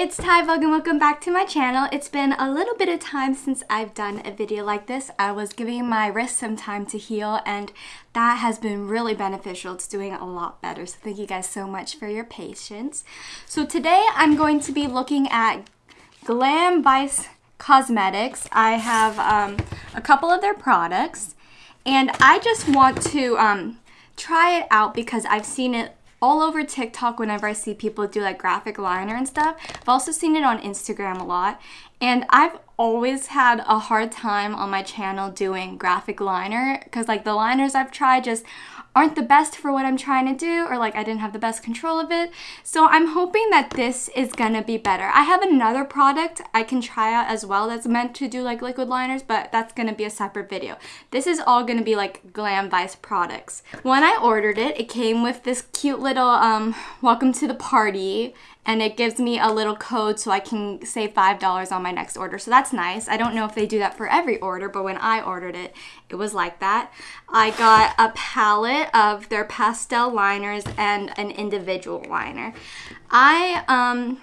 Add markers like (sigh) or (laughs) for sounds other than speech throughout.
it's Ty Vlog and welcome back to my channel. It's been a little bit of time since I've done a video like this. I was giving my wrist some time to heal and that has been really beneficial. It's doing a lot better. So thank you guys so much for your patience. So today I'm going to be looking at Glam Vice Cosmetics. I have um, a couple of their products and I just want to um, try it out because I've seen it all over TikTok whenever I see people do like graphic liner and stuff. I've also seen it on Instagram a lot. And I've always had a hard time on my channel doing graphic liner because like the liners I've tried just aren't the best for what I'm trying to do or like I didn't have the best control of it. So I'm hoping that this is gonna be better. I have another product I can try out as well that's meant to do like liquid liners, but that's gonna be a separate video. This is all gonna be like Glam Vice products. When I ordered it, it came with this cute little um, welcome to the party and it gives me a little code so I can save $5 on my next order. So that's nice. I don't know if they do that for every order, but when I ordered it, it was like that. I got a palette of their pastel liners and an individual liner. I um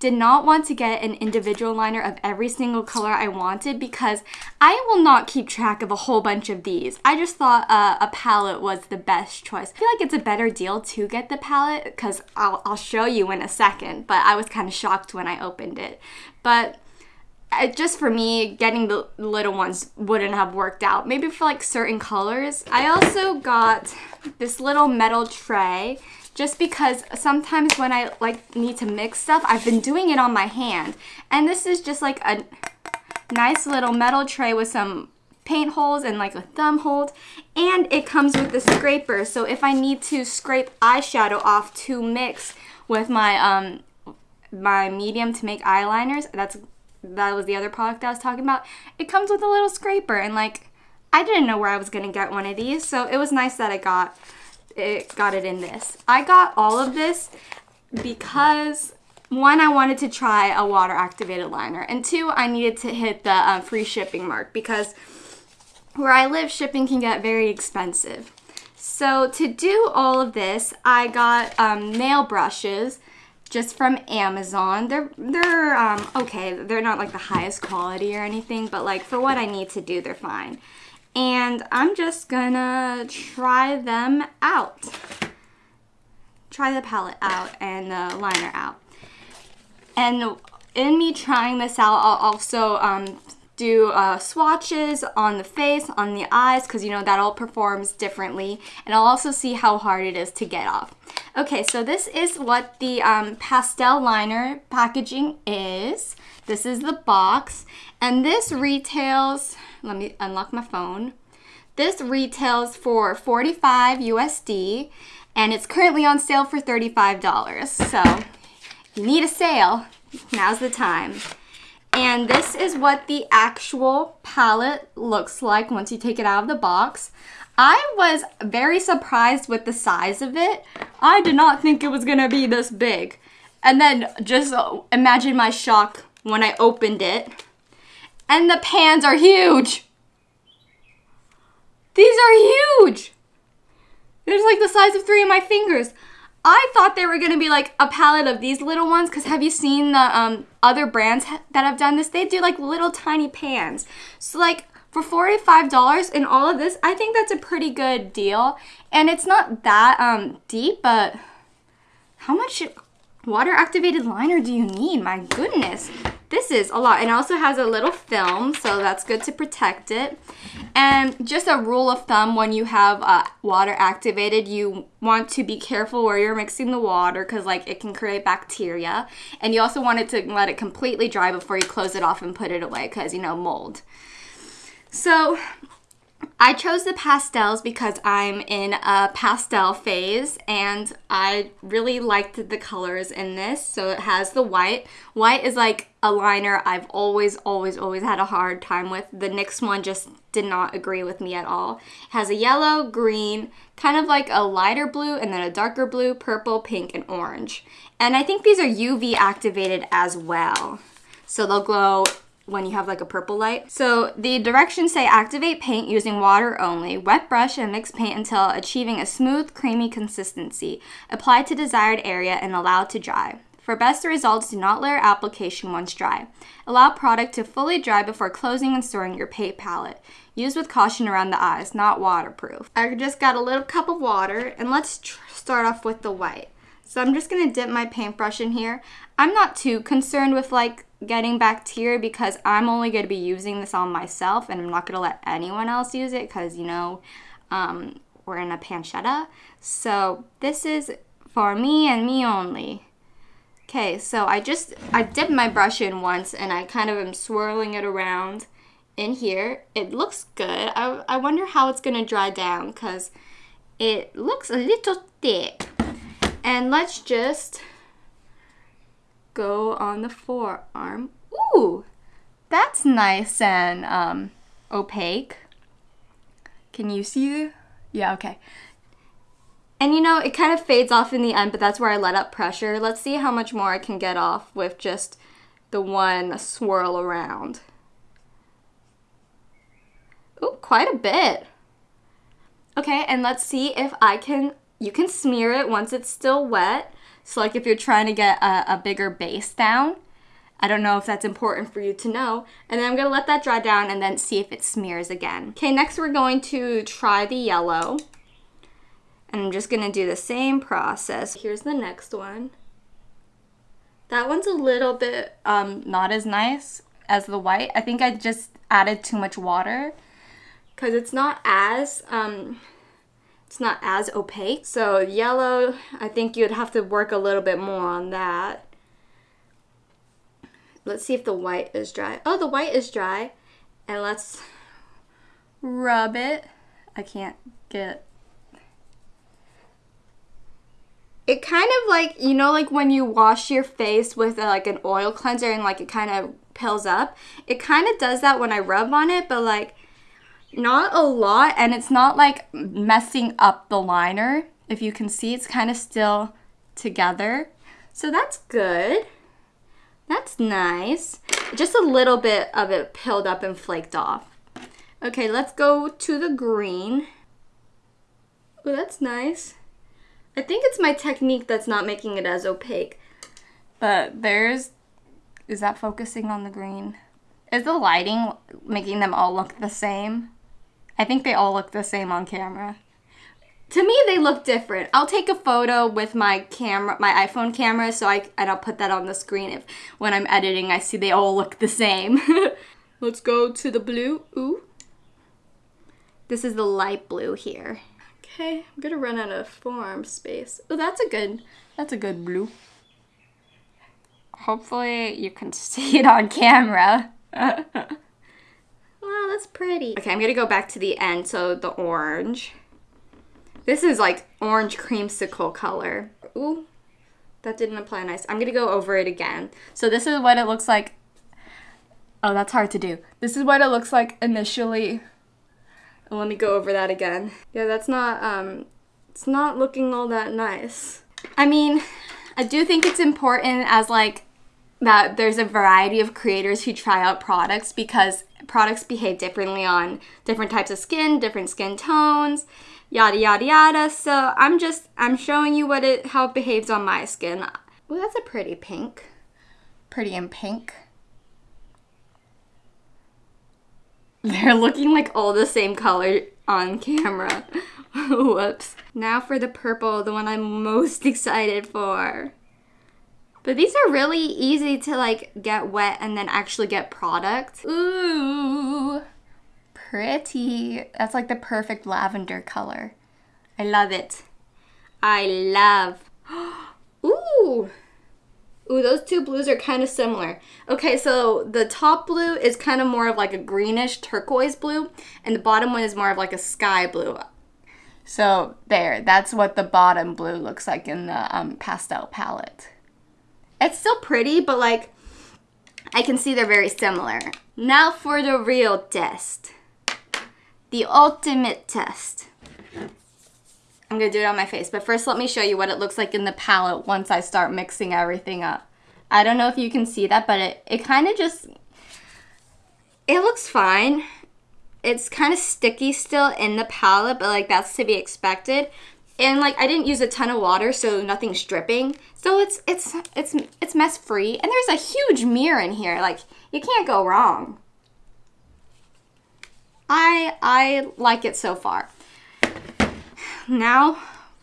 did not want to get an individual liner of every single color I wanted because I will not keep track of a whole bunch of these. I just thought uh, a palette was the best choice. I feel like it's a better deal to get the palette because I'll, I'll show you in a second, but I was kind of shocked when I opened it. But uh, just for me, getting the little ones wouldn't have worked out. Maybe for like certain colors. I also got this little metal tray just because sometimes when I like need to mix stuff, I've been doing it on my hand. And this is just like a nice little metal tray with some paint holes and like a thumb hold. And it comes with the scraper. So if I need to scrape eyeshadow off to mix with my um my medium to make eyeliners that's that was the other product I was talking about it comes with a little scraper. And like I didn't know where I was gonna get one of these. So it was nice that I got it got it in this. I got all of this because one, I wanted to try a water activated liner, and two, I needed to hit the uh, free shipping mark because where I live, shipping can get very expensive. So to do all of this, I got um, nail brushes just from Amazon. They're they're um, okay. They're not like the highest quality or anything, but like for what I need to do, they're fine and I'm just gonna try them out. Try the palette out and the liner out. And in me trying this out, I'll also um, do uh, swatches on the face, on the eyes, because you know that all performs differently. And I'll also see how hard it is to get off. Okay, so this is what the um, pastel liner packaging is. This is the box. And this retails, let me unlock my phone. This retails for 45 USD and it's currently on sale for $35. So you need a sale, now's the time. And this is what the actual palette looks like once you take it out of the box. I was very surprised with the size of it. I did not think it was gonna be this big. And then just imagine my shock when I opened it. And the pans are huge. These are huge. They're like the size of three of my fingers. I thought they were gonna be like a palette of these little ones because have you seen the um, other brands that have done this? They do like little tiny pans. So like for $45 in all of this, I think that's a pretty good deal. And it's not that um, deep, but how much water activated liner do you need? My goodness. This is a lot. And also has a little film, so that's good to protect it. And just a rule of thumb when you have uh, water activated, you want to be careful where you're mixing the water because like it can create bacteria. And you also want it to let it completely dry before you close it off and put it away because, you know, mold. So I chose the pastels because I'm in a pastel phase and I really liked the colors in this. So it has the white. White is like a liner I've always, always, always had a hard time with. The NYX one just did not agree with me at all. It has a yellow, green, kind of like a lighter blue and then a darker blue, purple, pink, and orange. And I think these are UV activated as well. So they'll glow when you have like a purple light. So the directions say activate paint using water only. Wet brush and mix paint until achieving a smooth, creamy consistency. Apply to desired area and allow to dry. For best results, do not layer application once dry. Allow product to fully dry before closing and storing your paint palette. Use with caution around the eyes, not waterproof. I just got a little cup of water and let's start off with the white. So I'm just gonna dip my paintbrush in here. I'm not too concerned with like getting bacteria because I'm only gonna be using this on myself and I'm not gonna let anyone else use it because you know, um, we're in a pancetta. So this is for me and me only. Okay, so I just, I dipped my brush in once and I kind of am swirling it around in here. It looks good. I, I wonder how it's gonna dry down because it looks a little thick. And let's just go on the forearm. Ooh, that's nice and um, opaque. Can you see? Yeah, okay. And you know, it kind of fades off in the end, but that's where I let up pressure. Let's see how much more I can get off with just the one swirl around. Ooh, quite a bit. Okay, and let's see if I can, you can smear it once it's still wet. So like if you're trying to get a, a bigger base down, I don't know if that's important for you to know. And then I'm gonna let that dry down and then see if it smears again. Okay, next we're going to try the yellow. And I'm just gonna do the same process. Here's the next one. That one's a little bit um, not as nice as the white. I think I just added too much water because it's not as um, it's not as opaque. So yellow, I think you'd have to work a little bit more on that. Let's see if the white is dry. Oh, the white is dry. And let's rub it. I can't get it kind of like you know like when you wash your face with a, like an oil cleanser and like it kind of pills up it kind of does that when i rub on it but like not a lot and it's not like messing up the liner. If you can see it's kind of still together. So that's good. That's nice. Just a little bit of it pilled up and flaked off. Okay let's go to the green. Oh that's nice. I think it's my technique that's not making it as opaque. But there's, is that focusing on the green? Is the lighting making them all look the same? I think they all look the same on camera. To me, they look different. I'll take a photo with my camera, my iPhone camera, so I and I'll put that on the screen if when I'm editing I see they all look the same. (laughs) Let's go to the blue. Ooh. This is the light blue here. Okay, I'm gonna run out of forearm space. Oh, that's a good, that's a good blue. Hopefully you can (laughs) see it on camera. (laughs) wow, that's pretty. Okay, I'm gonna go back to the end, so the orange. This is like orange creamsicle color. Ooh, that didn't apply nice. I'm gonna go over it again. So this is what it looks like. Oh, that's hard to do. This is what it looks like initially and let me go over that again. Yeah, that's not, um, it's not looking all that nice. I mean, I do think it's important as like that there's a variety of creators who try out products because products behave differently on different types of skin, different skin tones, yada yada yada. So I'm just I'm showing you what it how it behaves on my skin. Oh, that's a pretty pink. Pretty in pink. (laughs) They're looking like all the same color on camera. (laughs) Whoops. Now for the purple, the one I'm most (laughs) excited for. But these are really easy to like get wet and then actually get product. Ooh, pretty. That's like the perfect lavender color. I love it. I love. (gasps) Ooh, Ooh, those two blues are kind of similar. Okay, so the top blue is kind of more of like a greenish turquoise blue, and the bottom one is more of like a sky blue. So there, that's what the bottom blue looks like in the um, pastel palette. It's still pretty, but like, I can see they're very similar. Now for the real test. The ultimate test. I'm gonna do it on my face, but first let me show you what it looks like in the palette once I start mixing everything up. I don't know if you can see that, but it, it kind of just, it looks fine. It's kind of sticky still in the palette, but like that's to be expected. And like I didn't use a ton of water, so nothing's dripping. So it's it's it's it's mess free. And there's a huge mirror in here. Like you can't go wrong. I I like it so far. Now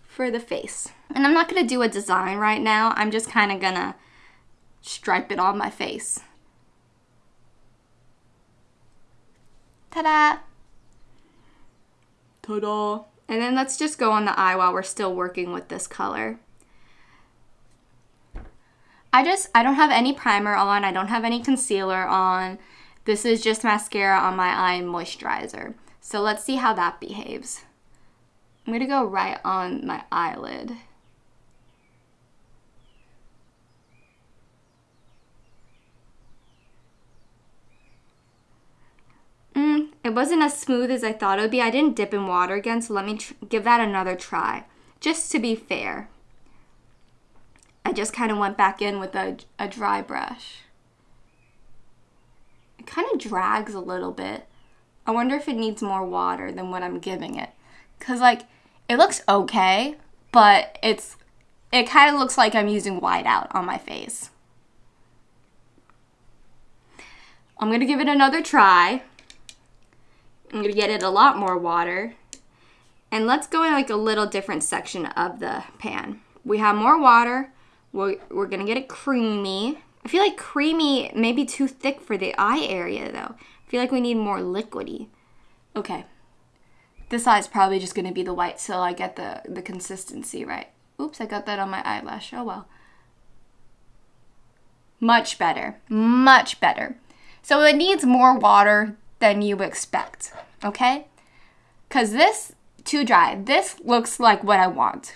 for the face. And I'm not gonna do a design right now. I'm just kind of gonna stripe it on my face. Ta-da! Ta-da! And then let's just go on the eye while we're still working with this color. I just, I don't have any primer on. I don't have any concealer on. This is just mascara on my eye and moisturizer. So let's see how that behaves. I'm going to go right on my eyelid. Mm, It wasn't as smooth as I thought it would be. I didn't dip in water again, so let me give that another try, just to be fair. I just kind of went back in with a, a dry brush. It kind of drags a little bit. I wonder if it needs more water than what I'm giving it. Because, like, it looks okay, but it's it kind of looks like I'm using whiteout on my face. I'm going to give it another try. I'm gonna get it a lot more water. And let's go in like a little different section of the pan. We have more water. We're, we're gonna get it creamy. I feel like creamy may be too thick for the eye area though. I feel like we need more liquidy. Okay. This eye is probably just gonna be the white so I get the, the consistency right. Oops, I got that on my eyelash. Oh well. Much better. Much better. So it needs more water than you expect, okay? Because this, too dry, this looks like what I want.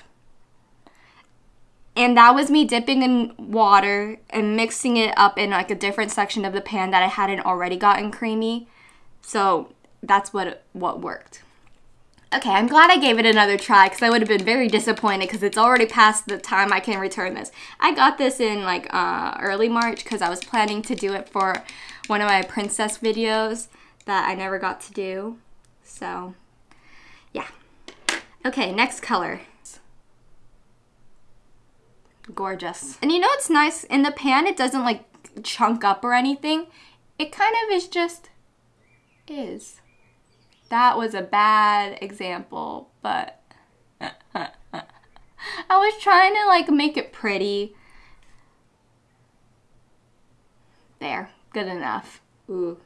And that was me dipping in water and mixing it up in like a different section of the pan that I hadn't already gotten creamy. So that's what what worked. Okay, I'm glad I gave it another try because I would have been very disappointed because it's already past the time I can return this. I got this in like uh, early March because I was planning to do it for one of my princess videos that I never got to do. So, yeah. Okay, next color. Gorgeous. And you know what's nice? In the pan, it doesn't like chunk up or anything. It kind of is just is. That was a bad example, but (laughs) I was trying to like make it pretty. There, good enough. Ooh,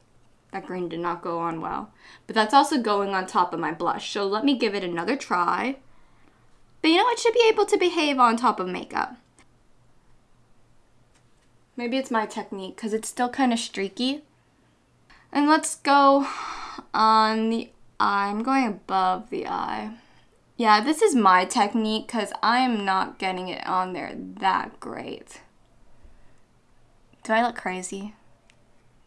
that green did not go on well. But that's also going on top of my blush. So let me give it another try. But you know, it should be able to behave on top of makeup. Maybe it's my technique because it's still kind of streaky. And let's go on the eye. I'm going above the eye. Yeah, this is my technique because I'm not getting it on there that great. Do I look crazy?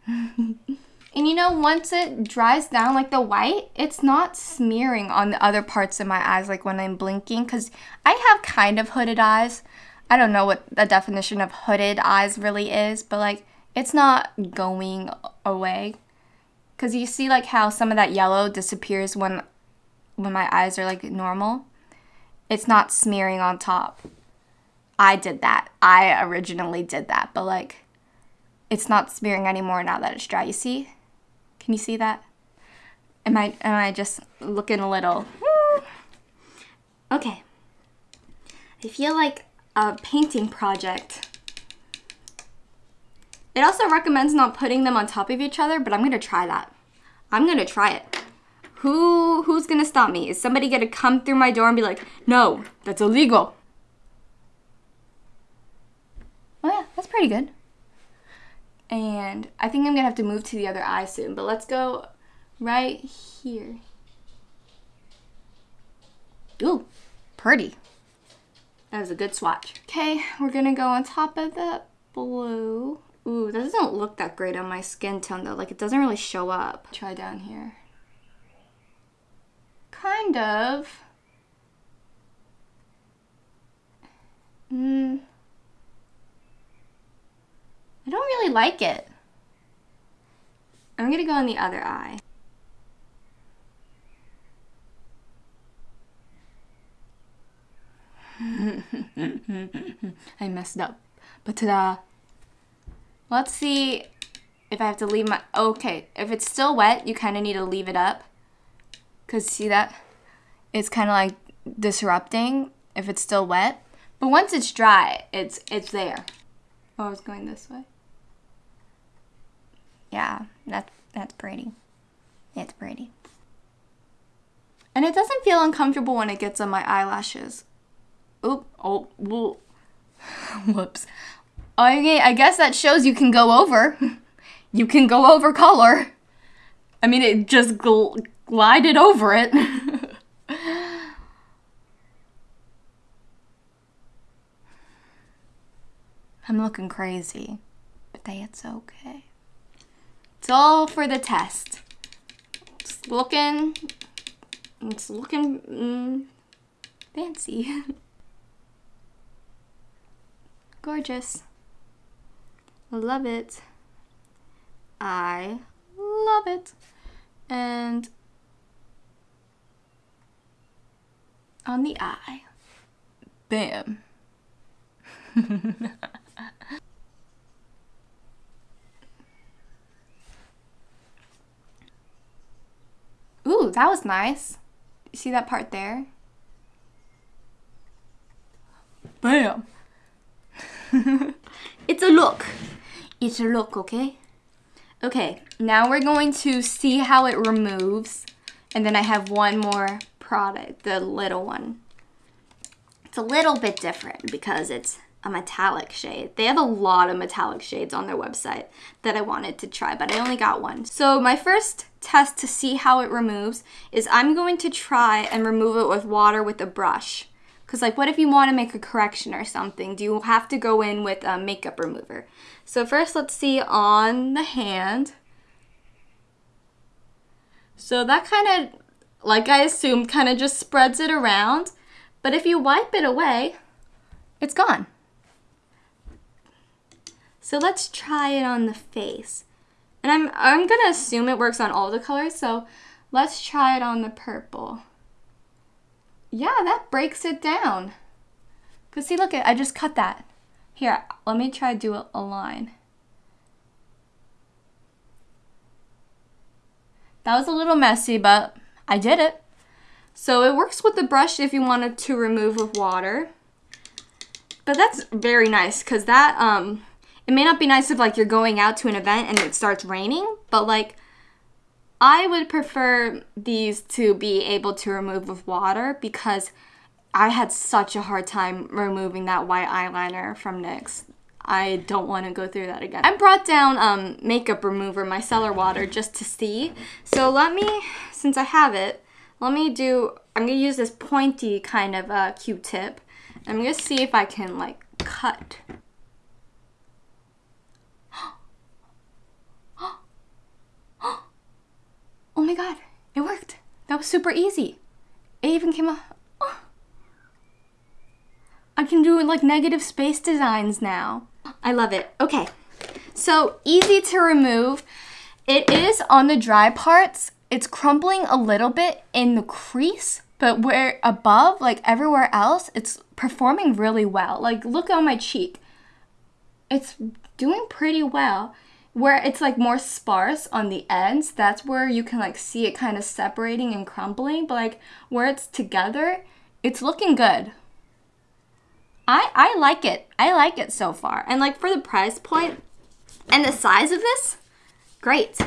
(laughs) And you know, once it dries down, like the white, it's not smearing on the other parts of my eyes, like when I'm blinking, because I have kind of hooded eyes. I don't know what the definition of hooded eyes really is, but like it's not going away. Because you see like how some of that yellow disappears when when my eyes are like normal. It's not smearing on top. I did that. I originally did that, but like it's not smearing anymore now that it's dry. You see? Can you see that? Am I am I just looking a little? Okay. I feel like a painting project. It also recommends not putting them on top of each other, but I'm gonna try that. I'm gonna try it. Who who's gonna stop me? Is somebody gonna come through my door and be like, no, that's illegal? Oh yeah, that's pretty good. And I think I'm gonna have to move to the other eye soon, but let's go right here. Ooh, pretty. That was a good swatch. Okay, we're gonna go on top of the blue. Ooh, that doesn't look that great on my skin tone though. Like it doesn't really show up. Try down here. Kind of. Hmm. I don't really like it. I'm gonna go on the other eye. (laughs) I messed up. But ta-da. Let's see if I have to leave my, okay, if it's still wet, you kind of need to leave it up. Because see that? It's kind of like disrupting if it's still wet. But once it's dry, it's it's there. Oh, I was going this way. Yeah, that's that's pretty. It's pretty. And it doesn't feel uncomfortable when it gets on my eyelashes. Oop, oh, whoa. (laughs) whoops. Okay, I guess that shows you can go over. (laughs) you can go over color. I mean, it just gl glided over it. (laughs) I'm looking crazy, but that's okay. It's all for the test. It's looking, it's looking mm, fancy. (laughs) Gorgeous. Love it. I love it. And on the eye. Bam. (laughs) Ooh, that was nice. You see that part there? Bam. (laughs) it's a look. It's a look, okay? Okay, now we're going to see how it removes. And then I have one more product, the little one. It's a little bit different because it's a metallic shade. They have a lot of metallic shades on their website that I wanted to try, but I only got one. So my first test to see how it removes is I'm going to try and remove it with water with a brush. Because like what if you want to make a correction or something? Do you have to go in with a makeup remover? So first let's see on the hand. So that kind of, like I assumed, kind of just spreads it around. But if you wipe it away, it's gone. So let's try it on the face. And I'm, I'm going to assume it works on all the colors, so let's try it on the purple yeah, that breaks it down. Because see, look, I just cut that. Here, let me try to do a, a line. That was a little messy, but I did it. So it works with the brush if you wanted to remove with water. But that's very nice because that, um, it may not be nice if like you're going out to an event and it starts raining, but like I would prefer these to be able to remove with water because I had such a hard time removing that white eyeliner from NYX. I don't want to go through that again. I brought down um, makeup remover, micellar water, just to see. So let me, since I have it, let me do, I'm going to use this pointy kind of uh, Q-tip. I'm going to see if I can like cut Oh my god, it worked. That was super easy. It even came out. Oh. I can do like negative space designs now. I love it. Okay, so easy to remove. It is on the dry parts. It's crumbling a little bit in the crease, but where above, like everywhere else, it's performing really well. Like look on my cheek. It's doing pretty well where it's like more sparse on the ends, that's where you can like see it kind of separating and crumbling. But like where it's together, it's looking good. I, I like it. I like it so far. And like for the price point and the size of this, great.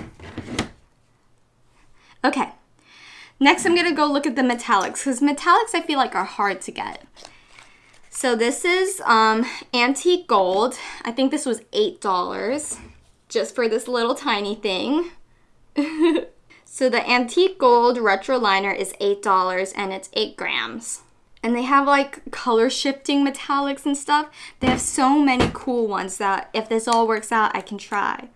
Okay. Next, I'm gonna go look at the metallics because metallics I feel like are hard to get. So this is um, antique gold. I think this was $8 just for this little tiny thing. (laughs) so the antique gold retro liner is $8 and it's 8 grams. And they have like color shifting metallics and stuff. They have so many cool ones that if this all works out, I can try.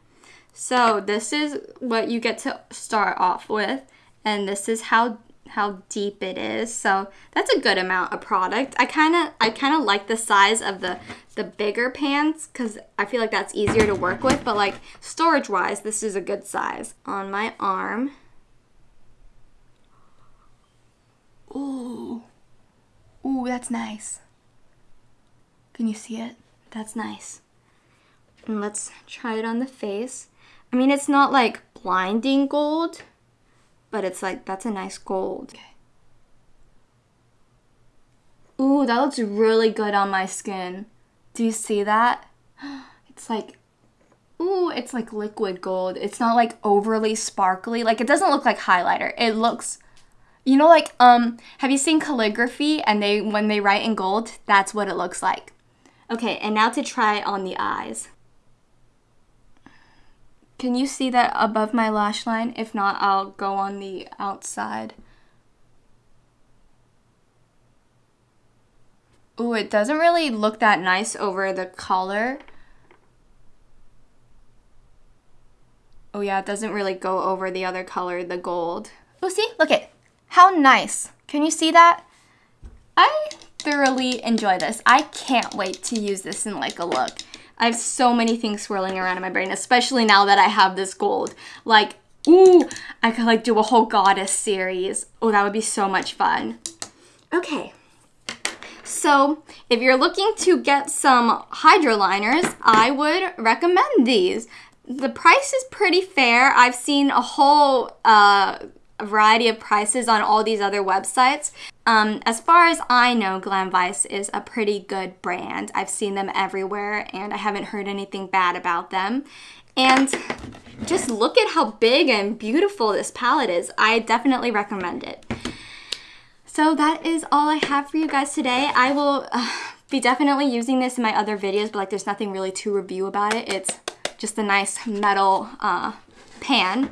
So this is what you get to start off with. And this is how how deep it is. So that's a good amount of product. I kind of I kind of like the size of the the bigger pans cuz I feel like that's easier to work with, but like storage wise, this is a good size. On my arm. Ooh. Ooh, that's nice. Can you see it? That's nice. And let's try it on the face. I mean, it's not like blinding gold, but it's like, that's a nice gold. Okay. Ooh, that looks really good on my skin. Do you see that? (gasps) It's like, ooh, it's like liquid gold. It's not like overly sparkly. Like it doesn't look like highlighter. It looks, you know, like, um, have you seen calligraphy and they, when they write in gold, that's what it looks like. Okay, and now to try on the eyes. Can you see that above my lash line? If not, I'll go on the outside. Ooh, it doesn't really look that nice over the color. Oh yeah, it doesn't really go over the other color, the gold. Oh, see? Look it. How nice. Can you see that? I thoroughly enjoy this. I can't wait to use this in like a look. I have so many things swirling around in my brain, especially now that I have this gold. Like, ooh, I could like do a whole goddess series. Oh, that would be so much fun. Okay. So if you're looking to get some hydro liners, I would recommend these. The price is pretty fair. I've seen a whole uh, variety of prices on all these other websites. Um, as far as I know, Glam Vice is a pretty good brand. I've seen them everywhere and I haven't heard anything bad about them. And just look at how big and beautiful this palette is. I definitely recommend it. So that is all I have for you guys today. I will uh, be definitely using this in my other videos, but like there's nothing really to review about it. It's just a nice metal uh, pan.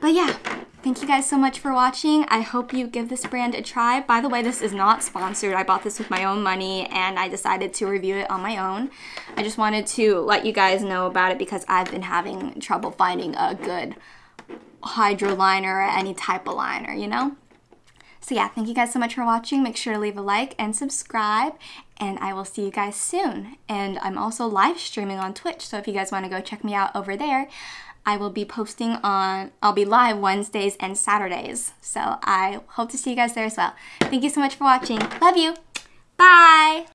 But yeah, thank you guys so much for watching. I hope you give this brand a try. By the way, this is not sponsored. I bought this with my own money and I decided to review it on my own. I just wanted to let you guys know about it because I've been having trouble finding a good hydro liner or any type of liner, you know? So yeah, thank you guys so much for watching. Make sure to leave a like and subscribe, and I will see you guys soon. And I'm also live streaming on Twitch, so if you guys want to go check me out over there, I will be posting on, I'll be live Wednesdays and Saturdays. So I hope to see you guys there as well. Thank you so much for watching. Love you. Bye.